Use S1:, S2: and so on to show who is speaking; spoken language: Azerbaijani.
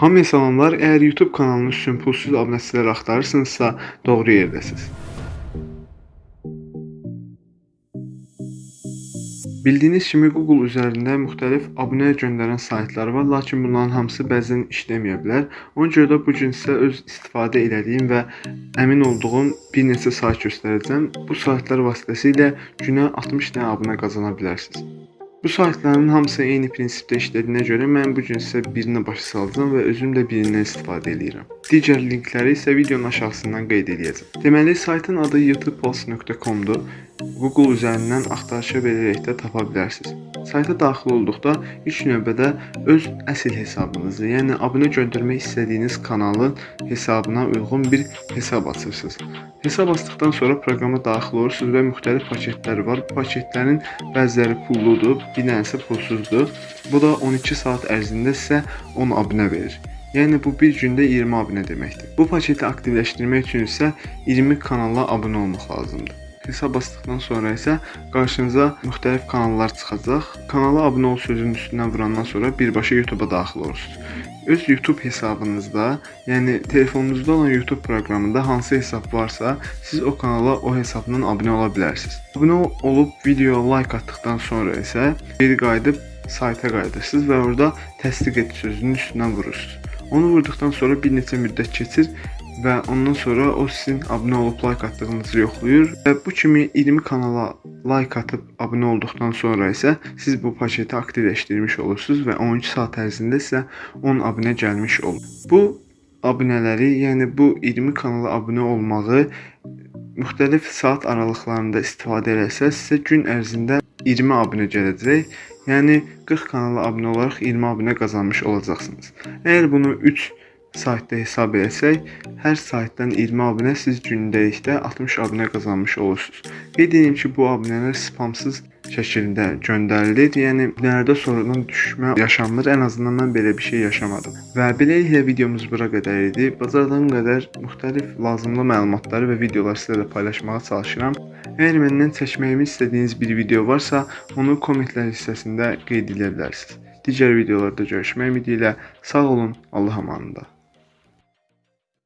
S1: Hamıya salamlar. Əgər YouTube kanalınız üçün pulsuz abunəçilər axtarırsınızsa, doğru yerdəsiz. Bildiyiniz kimi Google üzərində müxtəlif abunə göndərən saytlar var, lakin bunların hamısı bəzən işləməyə bilər. Ona görə də bu gün sizə öz istifadə etdiyim və əmin olduğum bir neçə sayt göstərəcəm. Bu saytlar vasitəsilə günə 60 dənə abunə qazana bilərsiniz. Bu saytların hamısı eyni prinsipdə işlədiyinə görə mən bu gün sizə birini başa salacağam və özüm də birindən istifadə edirəm. Digər linkləri isə videonun aşağısından qeyd edəcəm. Deməli, saytın adı youtubepulse.com-dur. Google üzərindən axtarışa verərək də tapa bilərsiniz. Sayta daxil olduqda ilk növbədə öz əsl hesabınızı, yəni abunə göndərmək istədiyiniz kanalın hesabına uyğun bir hesab açırsınız. Hesab açdıqdan sonra proqrama daxil olursunuz və müxtəlif paketlər var. Bu paketlərin bəziləri pulludur, bir dənəsi pulsuzdur. Bu da 12 saat ərzində sizə 10 abunə verir. Yəni bu bir gündə 20 abunə deməkdir. Bu paketi aktivləşdirmək üçün isə 20 kanala abunə olmaq lazımdır. Hesab açdıqdan sonra isə qarşınıza müxtəlif kanallar çıxacaq. Kanala abunə ol sözünün üstündən vurandan sonra birbaşa YouTube-a daxil olursunuz. Öz YouTube hesabınızda, yəni telefonunuzda olan YouTube proqramında hansı hesab varsa, siz o kanala o hesabdan abunə ola bilərsiniz. Abunə olub videoya like atdıqdan sonra isə geri qayıdıb sayta qayıdırsınız və orada təsdiq et sözünün üstündən vurursunuz. Onu vurduqdan sonra bir neçə müddət keçir və ondan sonra o sizin abunə olub like atdığınızı yoxlayır və bu kimi 20 kanala like atıb abunə olduqdan sonra isə siz bu paketi aktivləşdirmiş olursunuz və 12 saat ərzində sizə 10 abunə gəlmiş olur. Bu abunələri, yəni bu 20 kanala abunə olmağı müxtəlif saat aralıqlarında istifadə etsəz sizə gün ərzində 20 abunə gələcək. Yəni 40 kanala abunə olaraq 20 abunə qazanmış olacaqsınız. Əgər bunu 3 saytda hesab etsək, hər saytdan 20 abunə siz gündəlikdə 60 abunə qazanmış olursunuz. Qeyd edim ki, bu abunələr spamsız şəkildə göndərilir. Yəni nələrdə sonradan düşmə yaşanmır. Ən azından mən belə bir şey yaşamadım. Və beləliklə videomuz bura qədər idi. Bacardığım qədər müxtəlif lazımlı məlumatları və videoları sizə də paylaşmağa çalışıram. Əgər məndən çəkməyimi istədiyiniz bir video varsa, onu kommentlər hissəsində qeyd edə bilərsiniz. Digər videolarda görüşmək ümidi ilə sağ olun, Allah amanında.